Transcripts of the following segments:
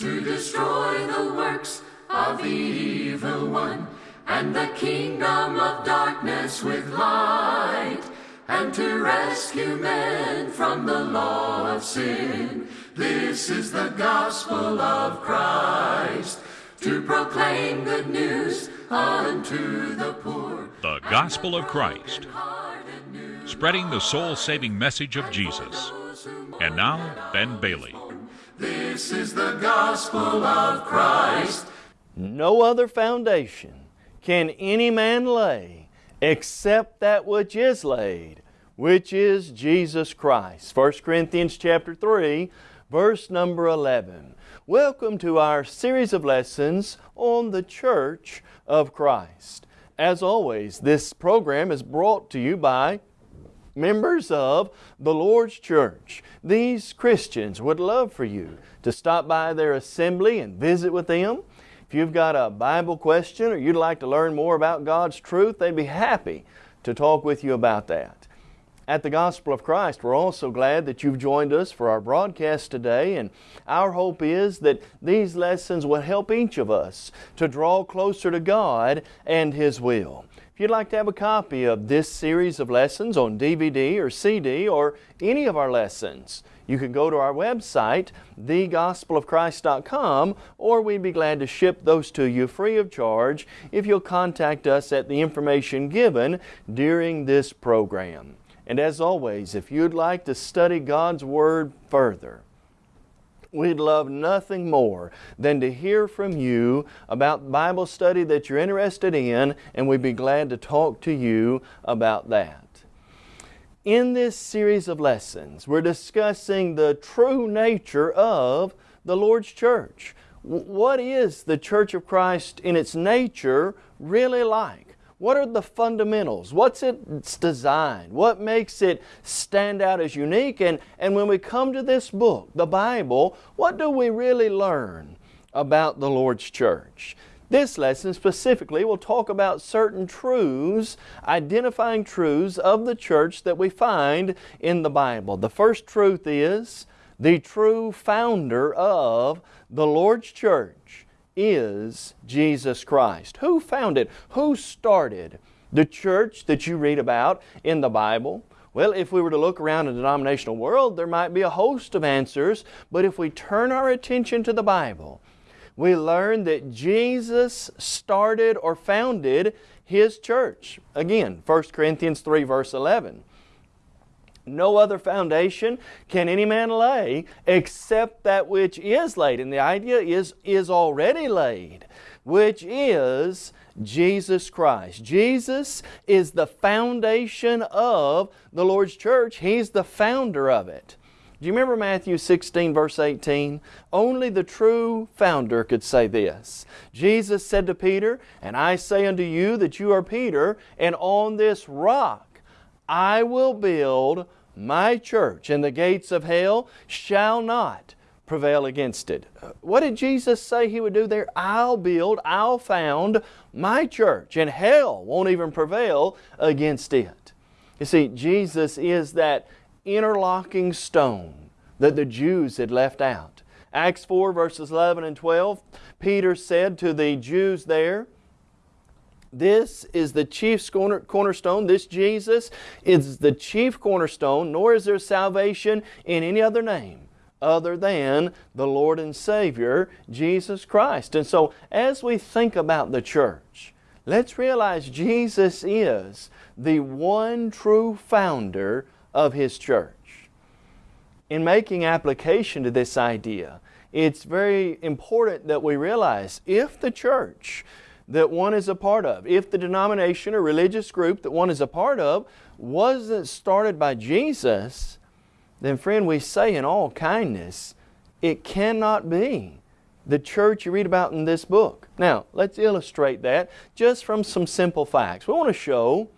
to destroy the works of the evil one, and the kingdom of darkness with light, and to rescue men from the law of sin. This is the gospel of Christ, to proclaim good news unto the poor. The Gospel of Christ, spreading the soul saving message of Jesus. And now, Ben Bailey. This is the gospel of Christ. No other foundation can any man lay except that which is laid, which is Jesus Christ. 1 Corinthians chapter 3, verse number 11. Welcome to our series of lessons on the Church of Christ. As always, this program is brought to you by members of the Lord's Church. These Christians would love for you to stop by their assembly and visit with them. If you've got a Bible question or you'd like to learn more about God's truth, they'd be happy to talk with you about that. At the Gospel of Christ, we're also glad that you've joined us for our broadcast today, and our hope is that these lessons will help each of us to draw closer to God and His will. If you'd like to have a copy of this series of lessons on DVD or CD or any of our lessons, you can go to our website, thegospelofchrist.com, or we'd be glad to ship those to you free of charge if you'll contact us at the information given during this program. And as always, if you'd like to study God's Word further, We'd love nothing more than to hear from you about Bible study that you're interested in, and we'd be glad to talk to you about that. In this series of lessons, we're discussing the true nature of the Lord's church. What is the Church of Christ in its nature really like? What are the fundamentals? What's its design? What makes it stand out as unique? And, and when we come to this book, the Bible, what do we really learn about the Lord's church? This lesson specifically will talk about certain truths, identifying truths of the church that we find in the Bible. The first truth is the true founder of the Lord's church is Jesus Christ. Who founded, who started the church that you read about in the Bible? Well, if we were to look around the denominational world, there might be a host of answers, but if we turn our attention to the Bible, we learn that Jesus started or founded His church. Again, 1 Corinthians 3 verse 11 no other foundation can any man lay except that which is laid. And the idea is, is already laid, which is Jesus Christ. Jesus is the foundation of the Lord's church. He's the founder of it. Do you remember Matthew 16 verse 18? Only the true founder could say this. Jesus said to Peter, And I say unto you that you are Peter, and on this rock I will build my church, and the gates of hell shall not prevail against it. What did Jesus say He would do there? I'll build, I'll found my church, and hell won't even prevail against it. You see, Jesus is that interlocking stone that the Jews had left out. Acts 4 verses 11 and 12, Peter said to the Jews there, this is the chief cornerstone. This Jesus is the chief cornerstone, nor is there salvation in any other name other than the Lord and Savior, Jesus Christ. And so, as we think about the church, let's realize Jesus is the one true founder of His church. In making application to this idea, it's very important that we realize if the church that one is a part of. If the denomination or religious group that one is a part of wasn't started by Jesus, then friend, we say in all kindness, it cannot be the church you read about in this book. Now, let's illustrate that just from some simple facts. We want to show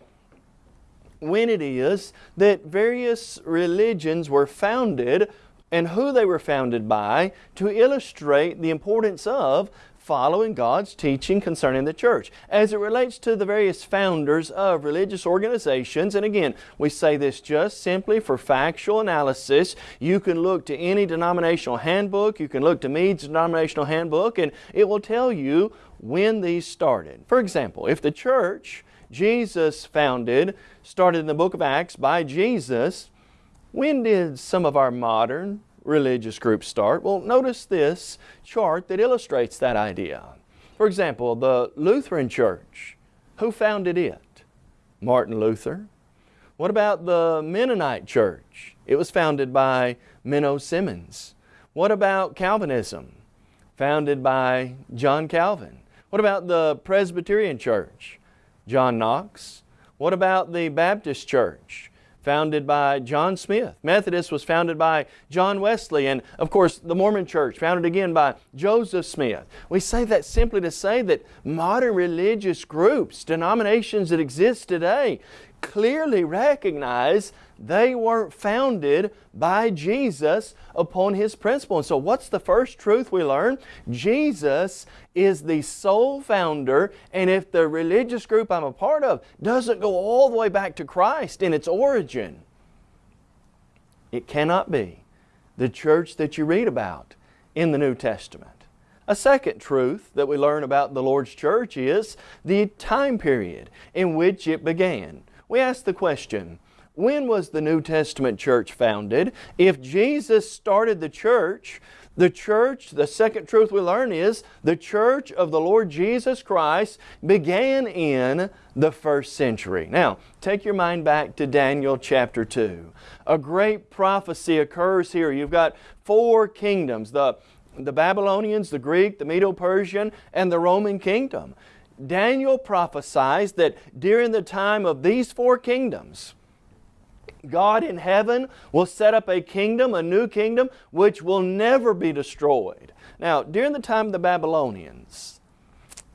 when it is that various religions were founded and who they were founded by to illustrate the importance of following God's teaching concerning the church as it relates to the various founders of religious organizations. And again, we say this just simply for factual analysis. You can look to any denominational handbook, you can look to Mead's denominational handbook, and it will tell you when these started. For example, if the church Jesus founded started in the book of Acts by Jesus, when did some of our modern religious groups start? Well, notice this chart that illustrates that idea. For example, the Lutheran Church. Who founded it? Martin Luther. What about the Mennonite Church? It was founded by Menno Simons. What about Calvinism? Founded by John Calvin. What about the Presbyterian Church? John Knox. What about the Baptist Church? Founded by John Smyth. Methodist was founded by John Wesley. And of course, the Mormon Church, founded again by Joseph Smith. We say that simply to say that modern religious groups, denominations that exist today, clearly recognize they weren't founded by Jesus upon His principle. And so what's the first truth we learn? Jesus is the sole founder and if the religious group I'm a part of doesn't go all the way back to Christ in its origin, it cannot be the church that you read about in the New Testament. A second truth that we learn about the Lord's church is the time period in which it began. We ask the question, when was the New Testament church founded? If Jesus started the church, the church, the second truth we learn is, the church of the Lord Jesus Christ began in the first century. Now, take your mind back to Daniel chapter 2. A great prophecy occurs here. You've got four kingdoms, the, the Babylonians, the Greek, the Medo-Persian, and the Roman kingdom. Daniel prophesies that during the time of these four kingdoms, God in heaven will set up a kingdom, a new kingdom, which will never be destroyed. Now, during the time of the Babylonians,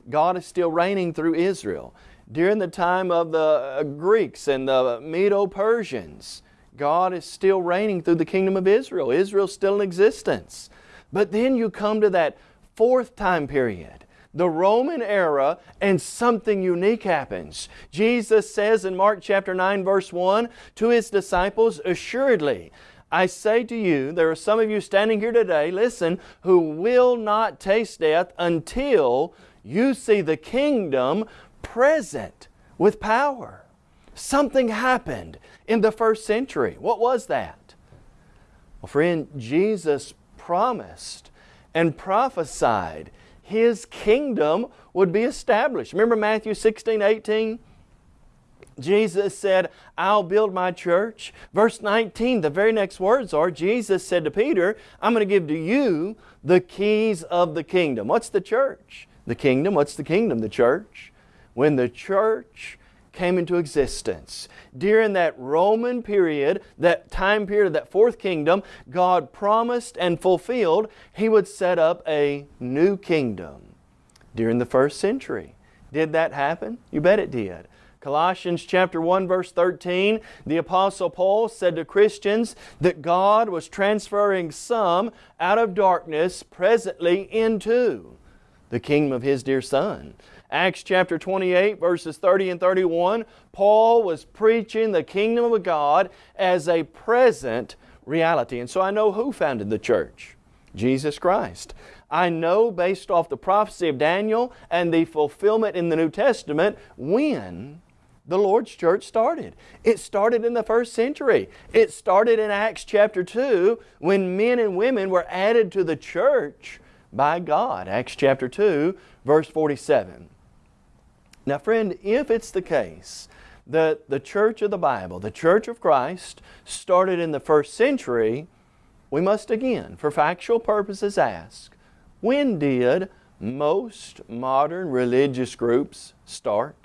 God is still reigning through Israel. During the time of the uh, Greeks and the Medo-Persians, God is still reigning through the kingdom of Israel. Israel's still in existence. But then you come to that fourth time period the Roman era and something unique happens. Jesus says in Mark chapter 9 verse 1 to His disciples, Assuredly, I say to you, there are some of you standing here today, listen, who will not taste death until you see the kingdom present with power. Something happened in the first century. What was that? Well, friend, Jesus promised and prophesied his kingdom would be established. Remember Matthew 16, 18? Jesus said, I'll build my church. Verse 19, the very next words are, Jesus said to Peter, I'm going to give to you the keys of the kingdom. What's the church? The kingdom. What's the kingdom? The church. When the church came into existence. During that Roman period, that time period of that fourth kingdom, God promised and fulfilled He would set up a new kingdom during the first century. Did that happen? You bet it did. Colossians chapter 1 verse 13, the Apostle Paul said to Christians that God was transferring some out of darkness presently into the kingdom of His dear Son. Acts chapter 28 verses 30 and 31, Paul was preaching the kingdom of God as a present reality. And so I know who founded the church. Jesus Christ. I know based off the prophecy of Daniel and the fulfillment in the New Testament when the Lord's church started. It started in the first century. It started in Acts chapter 2 when men and women were added to the church by God. Acts chapter 2 verse 47. Now friend, if it's the case that the church of the Bible, the church of Christ, started in the first century, we must again, for factual purposes, ask, when did most modern religious groups start?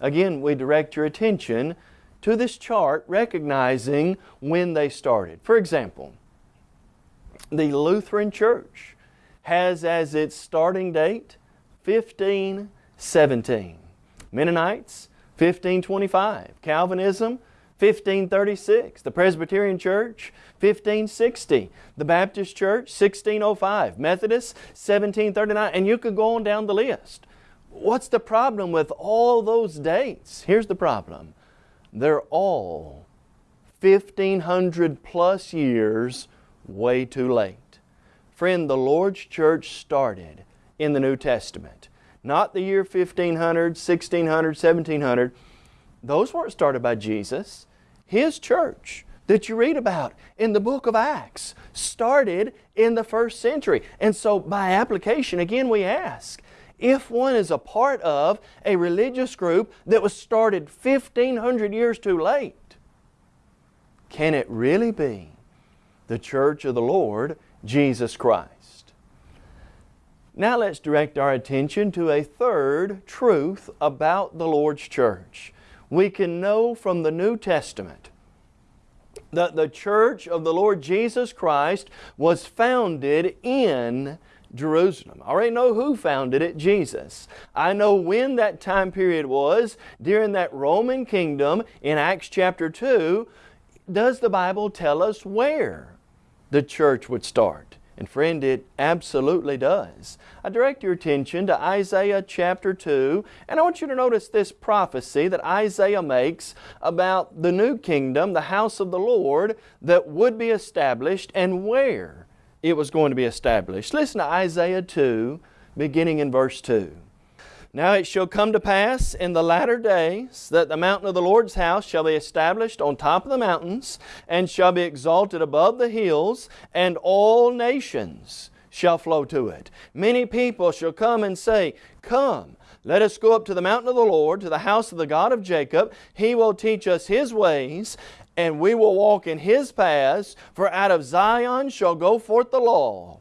Again, we direct your attention to this chart recognizing when they started. For example, the Lutheran Church has as its starting date 1517. Mennonites, 1525. Calvinism, 1536. The Presbyterian Church, 1560. The Baptist Church, 1605. Methodist, 1739. And you could go on down the list. What's the problem with all those dates? Here's the problem. They're all 1500 plus years way too late. Friend, the Lord's church started in the New Testament. Not the year 1500, 1600, 1700. Those weren't started by Jesus. His church that you read about in the book of Acts started in the first century. And so by application, again we ask, if one is a part of a religious group that was started 1500 years too late, can it really be the church of the Lord Jesus Christ? Now let's direct our attention to a third truth about the Lord's church we can know from the New Testament that the church of the Lord Jesus Christ was founded in Jerusalem. I already know who founded it, Jesus. I know when that time period was, during that Roman kingdom in Acts chapter 2. Does the Bible tell us where the church would start? And friend, it absolutely does. I direct your attention to Isaiah chapter 2, and I want you to notice this prophecy that Isaiah makes about the new kingdom, the house of the Lord, that would be established and where it was going to be established. Listen to Isaiah 2, beginning in verse 2. Now it shall come to pass in the latter days that the mountain of the Lord's house shall be established on top of the mountains and shall be exalted above the hills, and all nations shall flow to it. Many people shall come and say, Come, let us go up to the mountain of the Lord, to the house of the God of Jacob. He will teach us His ways, and we will walk in His paths. For out of Zion shall go forth the law,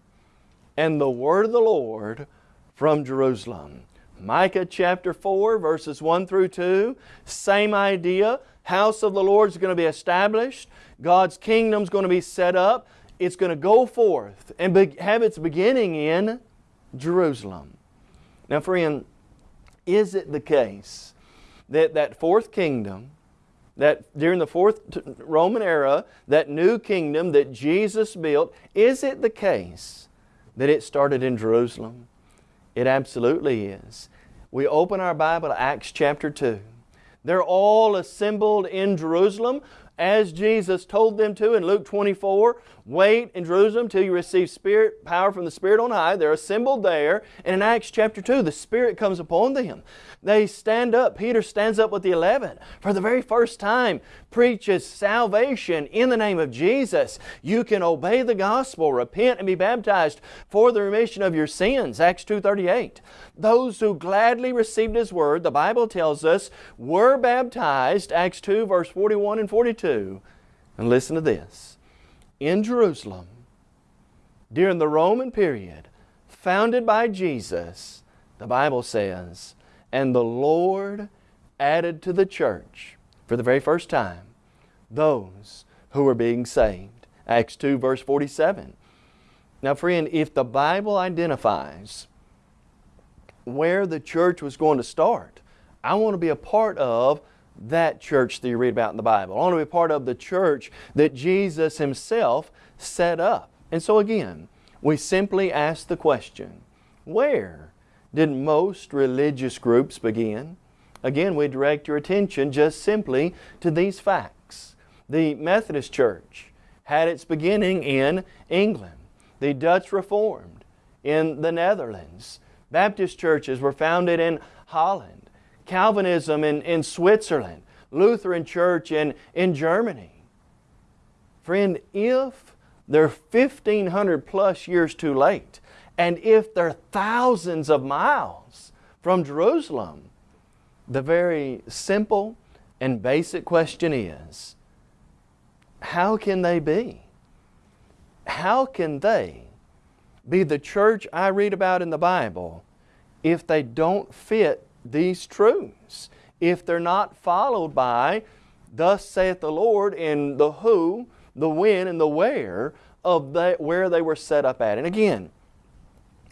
and the word of the Lord from Jerusalem. Micah chapter 4, verses 1 through 2, same idea. House of the Lord is going to be established. God's kingdom is going to be set up. It's going to go forth and have its beginning in Jerusalem. Now, friend, is it the case that that fourth kingdom, that during the fourth Roman era, that new kingdom that Jesus built, is it the case that it started in Jerusalem? It absolutely is. We open our Bible to Acts chapter 2. They're all assembled in Jerusalem as Jesus told them to in Luke 24. Wait in Jerusalem till you receive spirit power from the Spirit on high. They're assembled there. And in Acts chapter 2, the Spirit comes upon them. They stand up. Peter stands up with the eleven. For the very first time, preaches salvation in the name of Jesus. You can obey the gospel, repent and be baptized for the remission of your sins. Acts 2.38. Those who gladly received His Word, the Bible tells us, were baptized. Acts 2 verse 41 and 42. And listen to this in Jerusalem during the Roman period, founded by Jesus, the Bible says, and the Lord added to the church for the very first time those who were being saved. Acts 2 verse 47. Now friend, if the Bible identifies where the church was going to start, I want to be a part of that church that you read about in the Bible. I want to be part of the church that Jesus Himself set up. And so again, we simply ask the question, where did most religious groups begin? Again, we direct your attention just simply to these facts. The Methodist Church had its beginning in England. The Dutch Reformed in the Netherlands. Baptist churches were founded in Holland. Calvinism in, in Switzerland, Lutheran Church in, in Germany. Friend, if they're 1,500 plus years too late, and if they're thousands of miles from Jerusalem, the very simple and basic question is, how can they be? How can they be the church I read about in the Bible if they don't fit these truths if they're not followed by thus saith the Lord in the who, the when, and the where of the, where they were set up at. And again,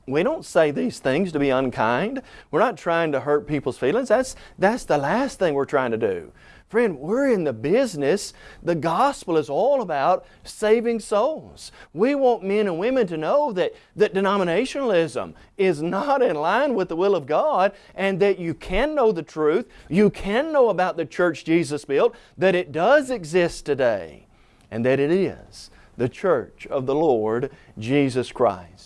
We don't say these things to be unkind. We're not trying to hurt people's feelings. That's, that's the last thing we're trying to do. Friend, we're in the business. The gospel is all about saving souls. We want men and women to know that, that denominationalism is not in line with the will of God and that you can know the truth, you can know about the church Jesus built, that it does exist today, and that it is the church of the Lord Jesus Christ.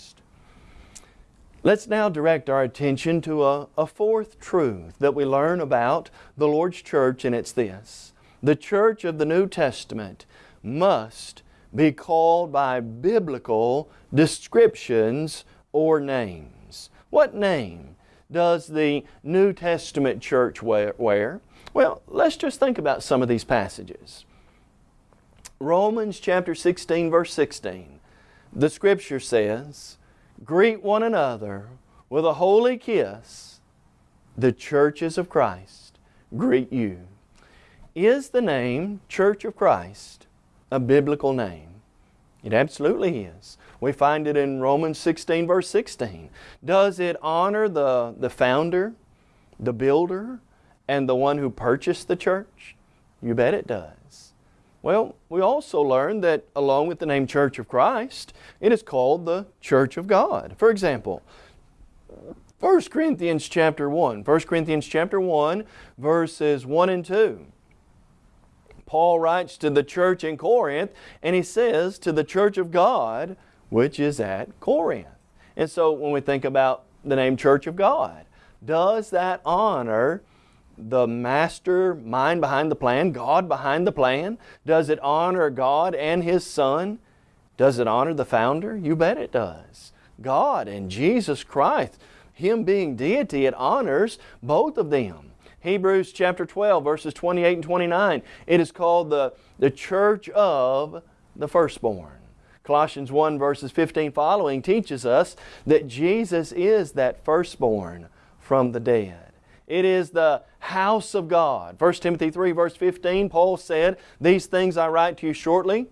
Let's now direct our attention to a, a, fourth truth that we learn about the Lord's church, and it's this. The church of the New Testament must be called by biblical descriptions or names. What name does the New Testament church wear? Well, let's just think about some of these passages. Romans chapter 16 verse 16. The Scripture says, greet one another with a holy kiss, the churches of Christ greet you. Is the name Church of Christ a biblical name? It absolutely is. We find it in Romans 16 verse 16. Does it honor the, the founder, the builder, and the one who purchased the church? You bet it does. Well, we also learn that along with the name Church of Christ, it is called the Church of God. For example, 1 Corinthians chapter 1. 1 Corinthians chapter 1, verses 1 and 2. Paul writes to the church in Corinth, and he says, to the church of God, which is at Corinth. And so when we think about the name Church of God, does that honor the master mind behind the plan, God behind the plan? Does it honor God and His Son? Does it honor the founder? You bet it does. God and Jesus Christ, Him being deity, it honors both of them. Hebrews chapter 12 verses 28 and 29, it is called the, the church of the firstborn. Colossians 1 verses 15 following teaches us that Jesus is that firstborn from the dead. It is the house of God. 1 Timothy 3 verse 15, Paul said, These things I write to you shortly.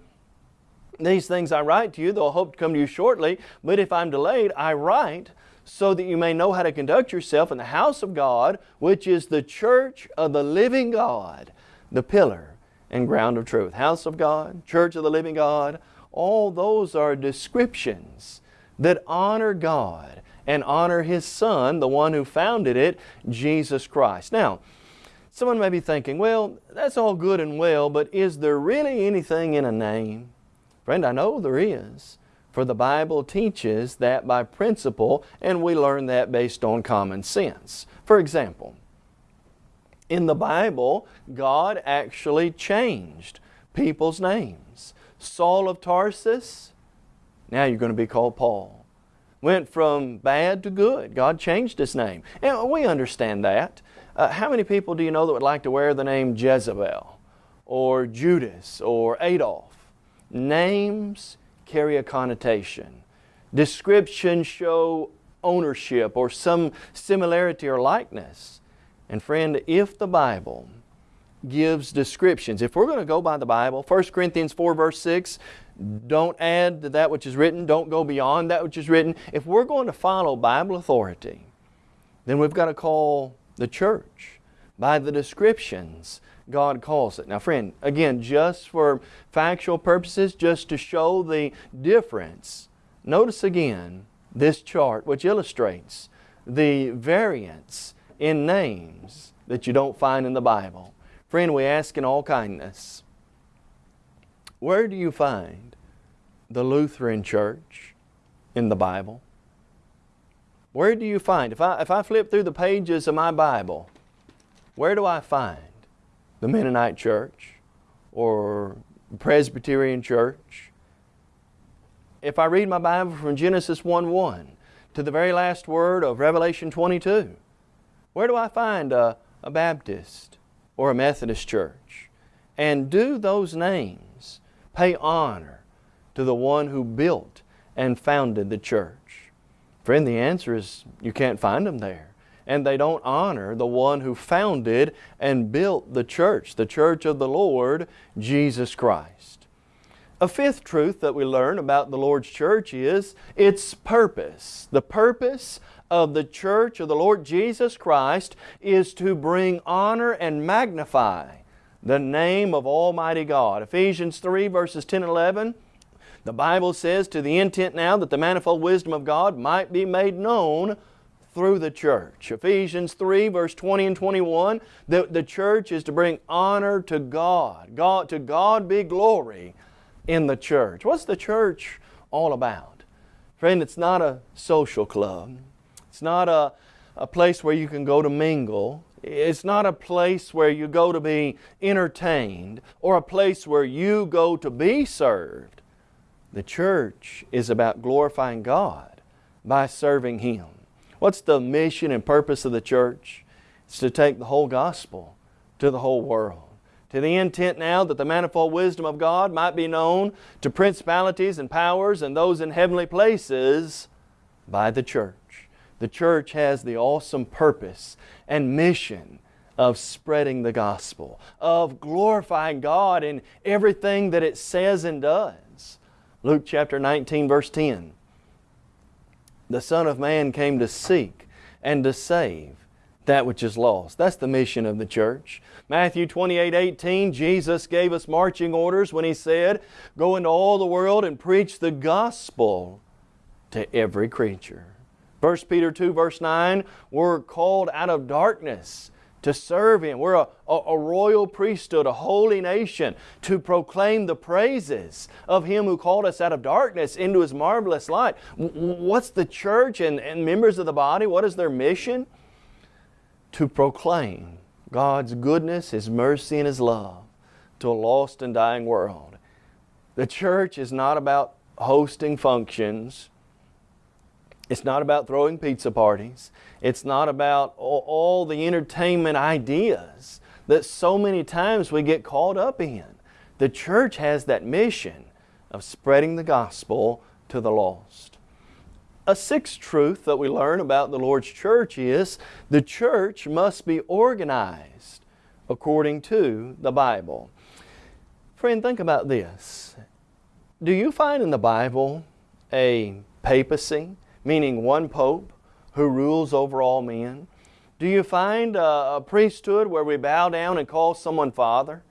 These things I write to you, though I hope to come to you shortly, but if I'm delayed, I write so that you may know how to conduct yourself in the house of God, which is the church of the living God, the pillar and ground of truth. House of God, church of the living God, all those are descriptions that honor God and honor His Son, the one who founded it, Jesus Christ. Now, someone may be thinking, well, that's all good and well, but is there really anything in a name? Friend, I know there is. For the Bible teaches that by principle, and we learn that based on common sense. For example, in the Bible, God actually changed people's names. Saul of Tarsus, now you're going to be called Paul went from bad to good. God changed his name. And we understand that. Uh, how many people do you know that would like to wear the name Jezebel or Judas or Adolf? Names carry a connotation. Descriptions show ownership or some similarity or likeness. And friend, if the Bible gives descriptions, if we're going to go by the Bible, 1 Corinthians 4 verse 6, don't add to that which is written. Don't go beyond that which is written. If we're going to follow Bible authority, then we've got to call the church by the descriptions God calls it. Now friend, again, just for factual purposes, just to show the difference, notice again this chart which illustrates the variance in names that you don't find in the Bible. Friend, we ask in all kindness, where do you find the Lutheran Church in the Bible? Where do you find, if I, if I flip through the pages of my Bible, where do I find the Mennonite Church or Presbyterian Church? If I read my Bible from Genesis 1-1 to the very last word of Revelation 22, where do I find a, a Baptist or a Methodist church? And do those names pay honor to the one who built and founded the church? Friend, the answer is you can't find them there. And they don't honor the one who founded and built the church, the church of the Lord, Jesus Christ. A fifth truth that we learn about the Lord's church is its purpose. The purpose of the church of the Lord Jesus Christ is to bring honor and magnify the name of Almighty God. Ephesians 3 verses 10 and 11, the Bible says, to the intent now that the manifold wisdom of God might be made known through the church. Ephesians 3 verse 20 and 21, the, the church is to bring honor to God. God. To God be glory in the church. What's the church all about? Friend, it's not a social club. It's not a, a place where you can go to mingle. It's not a place where you go to be entertained or a place where you go to be served. The church is about glorifying God by serving Him. What's the mission and purpose of the church? It's to take the whole gospel to the whole world to the intent now that the manifold wisdom of God might be known to principalities and powers and those in heavenly places by the church. The church has the awesome purpose and mission of spreading the gospel, of glorifying God in everything that it says and does. Luke chapter 19 verse 10. The Son of Man came to seek and to save that which is lost. That's the mission of the church. Matthew 28, 18, Jesus gave us marching orders when He said, Go into all the world and preach the gospel to every creature. 1 Peter 2 verse 9, we're called out of darkness to serve Him. We're a, a, a, royal priesthood, a holy nation, to proclaim the praises of Him who called us out of darkness into His marvelous light. What's the church and, and members of the body? What is their mission? To proclaim God's goodness, His mercy, and His love to a lost and dying world. The church is not about hosting functions. It's not about throwing pizza parties. It's not about all, all the entertainment ideas that so many times we get caught up in. The church has that mission of spreading the gospel to the lost. A sixth truth that we learn about the Lord's church is the church must be organized according to the Bible. Friend, think about this. Do you find in the Bible a papacy, meaning one pope who rules over all men? Do you find a, a priesthood where we bow down and call someone Father?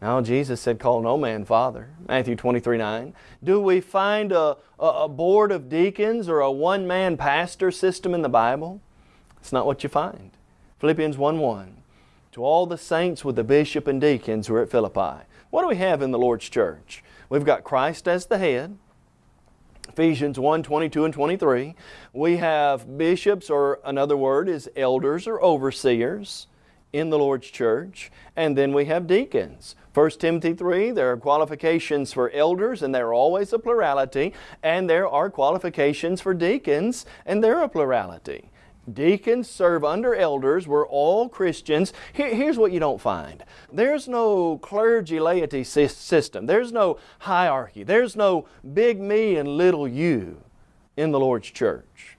Now Jesus said, call no man father, Matthew 23, 9. Do we find a, a board of deacons or a one-man pastor system in the Bible? It's not what you find. Philippians 1, 1. To all the saints with the bishop and deacons who are at Philippi. What do we have in the Lord's church? We've got Christ as the head, Ephesians 1, 22 and 23. We have bishops, or another word is elders or overseers in the Lord's church. And then we have deacons. 1 Timothy 3, there are qualifications for elders, and there are always a plurality, and there are qualifications for deacons, and there are a plurality. Deacons serve under elders. We're all Christians. Here, here's what you don't find. There's no clergy laity system. There's no hierarchy. There's no big me and little you in the Lord's church.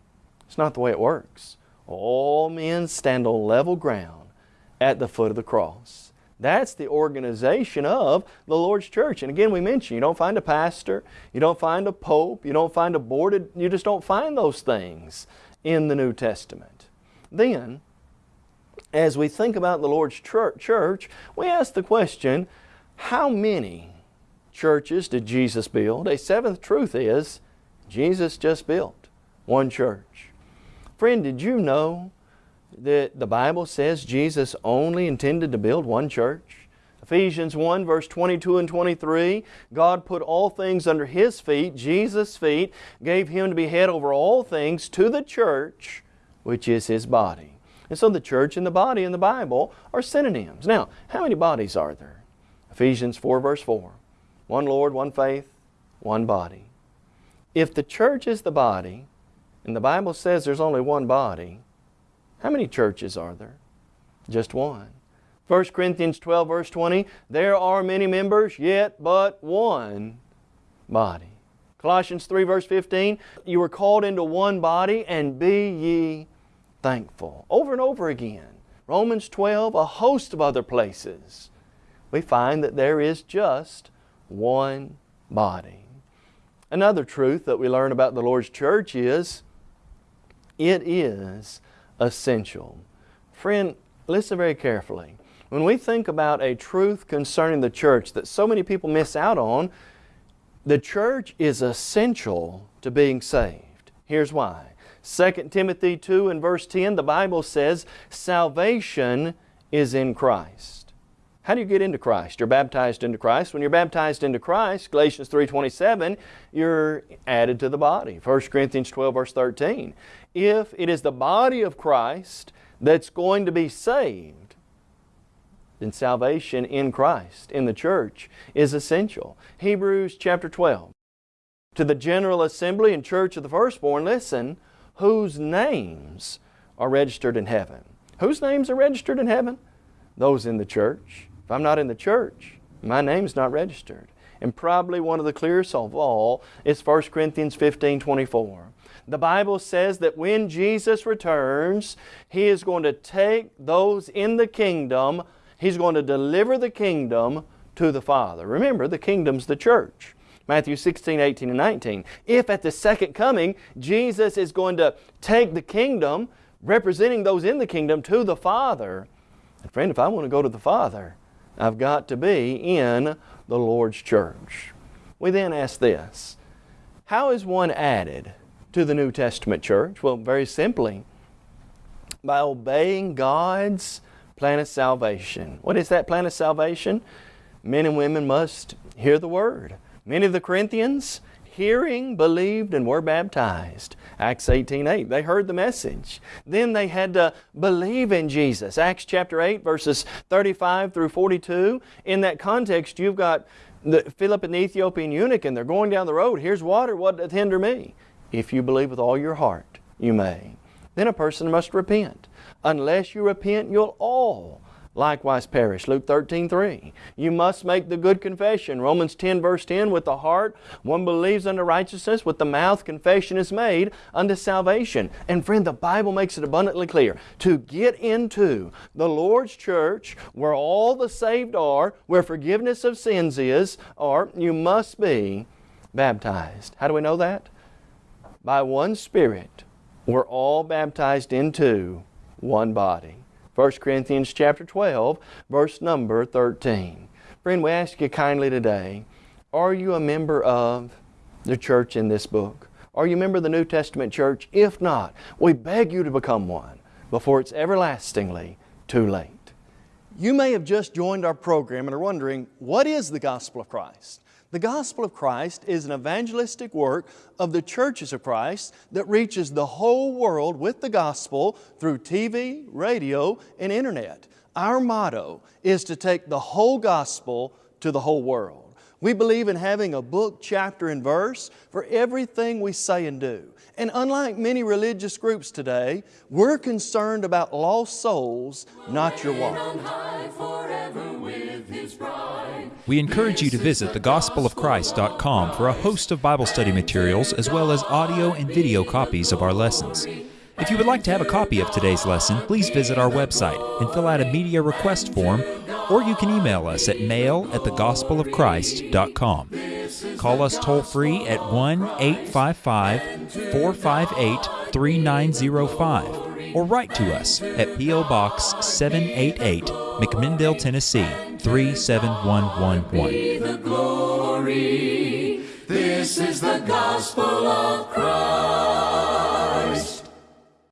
It's not the way it works. All men stand on level ground at the foot of the cross. That's the organization of the Lord's church. And again, we mentioned you don't find a pastor, you don't find a pope, you don't find a boarded, you just don't find those things in the New Testament. Then, as we think about the Lord's church, we ask the question, how many churches did Jesus build? A seventh truth is, Jesus just built one church. Friend, did you know that the Bible says Jesus only intended to build one church. Ephesians 1 verse 22 and 23, God put all things under His feet, Jesus' feet, gave Him to be head over all things to the church, which is His body. And so the church and the body in the Bible are synonyms. Now, how many bodies are there? Ephesians 4 verse 4. One Lord, one faith, one body. If the church is the body, and the Bible says there's only one body, how many churches are there? Just one. 1 Corinthians 12 verse 20, there are many members, yet but one body. Colossians 3 verse 15, you were called into one body and be ye thankful. Over and over again. Romans 12, a host of other places. We find that there is just one body. Another truth that we learn about the Lord's church is it is essential. Friend, listen very carefully. When we think about a truth concerning the church that so many people miss out on, the church is essential to being saved. Here's why. 2 Timothy 2 and verse 10, the Bible says, salvation is in Christ. How do you get into Christ? You're baptized into Christ. When you're baptized into Christ, Galatians 3.27, you're added to the body. 1 Corinthians 12 verse 13. If it is the body of Christ that's going to be saved, then salvation in Christ, in the church, is essential. Hebrews chapter 12. To the general assembly and church of the firstborn, listen, whose names are registered in heaven. Whose names are registered in heaven? Those in the church. If I'm not in the church, my name's not registered. And probably one of the clearest of all is 1 Corinthians 15, 24. The Bible says that when Jesus returns, He is going to take those in the kingdom, He's going to deliver the kingdom to the Father. Remember, the kingdom's the church. Matthew 16, 18, and 19. If at the second coming, Jesus is going to take the kingdom, representing those in the kingdom, to the Father, and friend, if I want to go to the Father, I've got to be in the Lord's church. We then ask this, how is one added to the New Testament church? Well, very simply, by obeying God's plan of salvation. What is that plan of salvation? Men and women must hear the Word. Many of the Corinthians, hearing, believed, and were baptized. Acts 18, 8. They heard the message. Then they had to believe in Jesus. Acts chapter 8, verses 35 through 42. In that context, you've got the, Philip and the Ethiopian eunuch, and they're going down the road. Here's water, what doth hinder me? If you believe with all your heart, you may. Then a person must repent. Unless you repent, you'll all likewise perish. Luke 13, 3. You must make the good confession. Romans 10 verse 10, with the heart one believes unto righteousness, with the mouth confession is made unto salvation. And friend, the Bible makes it abundantly clear. To get into the Lord's church, where all the saved are, where forgiveness of sins is, or you must be baptized. How do we know that? By one Spirit, we're all baptized into one body. 1 Corinthians chapter 12, verse number 13. Friend, we ask you kindly today, are you a member of the church in this book? Are you a member of the New Testament church? If not, we beg you to become one before it's everlastingly too late. You may have just joined our program and are wondering, what is the gospel of Christ? The gospel of Christ is an evangelistic work of the churches of Christ that reaches the whole world with the gospel through TV, radio, and internet. Our motto is to take the whole gospel to the whole world. We believe in having a book, chapter, and verse for everything we say and do. And unlike many religious groups today, we're concerned about lost souls, not your wallet. We encourage you to visit thegospelofchrist.com for a host of Bible study materials as well as audio and video copies of our lessons. If you would like to have a copy of today's lesson, please visit our website and fill out a media request form, or you can email us at mail at thegospelofchrist.com. Call us toll free at 1 855 458 3905 or write to us at P.O. Box 788, McMinnville, Tennessee 37111. This is the gospel of Christ.